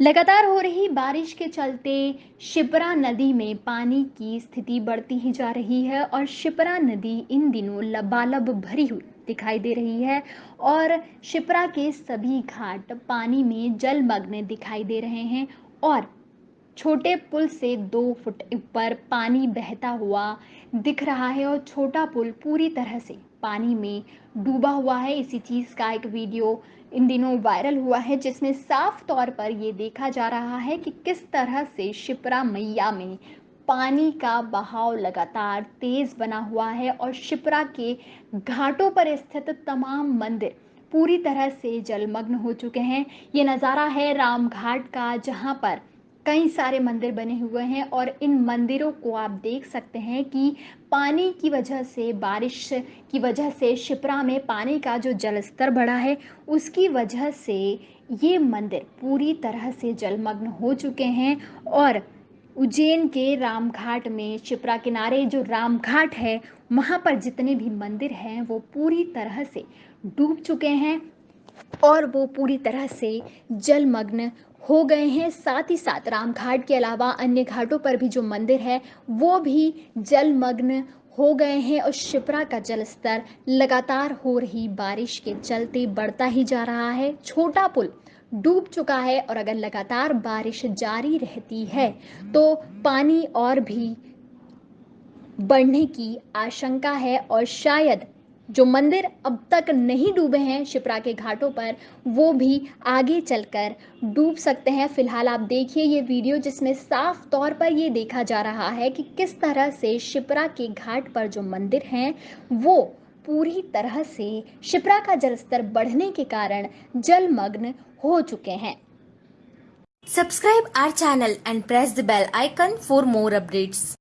लगातार हो रही बारिश के चलते शिप्रा नदी में पानी की स्थिति बढ़ती ही जा रही है और शिप्रा नदी इन दिनों लबालब भरी हुई दिखाई दे रही है और शिप्रा के सभी घाट पानी में जलमग्न दिखाई दे रहे हैं और छोटे पुल से दो फुट ऊपर पानी बहता हुआ दिख रहा है और छोटा पुल पूरी तरह से पानी में डूबा हुआ है। इसी चीज़ का एक वीडियो इन दिनों वायरल हुआ है, जिसमें साफ़ तौर पर ये देखा जा रहा है कि किस तरह से शिप्रा मैया में पानी का बहाव लगातार तेज बना हुआ है और शिप्रा के घाटों पर स्थित तमाम मंदिर पूरी तरह से जलमग्न हो चुके हैं। ये नज़ारा है राम घाट का, जहाँ पर कई सारे मंदिर बने हुए हैं और इन मंदिरों को आप देख सकते हैं कि पानी की वजह से, बारिश की वजह से शिप्रा में पानी का जो जल स्तर बढ़ा है, उसकी वजह से ये मंदिर पूरी तरह से जलमग्न हो चुके हैं और उज्जैन के रामघाट में शिप्रा किनारे जो रामघाट है, वहाँ पर जितने भी मंदिर हैं, वो पूरी तरह से डूब चुके हैं। और वो पूरी तरह से जलमग्न हो गए हैं। साथ ही साथ राम घाट के अलावा अन्य घाटों पर भी जो मंदिर है, वो भी जलमग्न हो गए हैं और शिप्रा का जलस्तर लगातार हो रही बारिश के चलते बढ़ता ही जा रहा है। छोटा पुल डूब चुका है और अगर लगातार बारिश जारी रहती है तो पानी और भी बढ़ने की आशंका है और शायद जो मंदिर अब तक नहीं डूबे हैं शिप्रा के घाटों पर, वो भी आगे चलकर डूब सकते हैं फ़िलहाल आप देखिए ये वीडियो जिसमें साफ़ तौर पर ये देखा जा रहा है कि किस तरह से शिप्रा के घाट पर जो मंदिर हैं, वो पूरी तरह से शिप्रा का जलस्तर बढ़ने के कारण जलमग्न हो चुके हैं Subscribe our channel and press the bell icon for more updates.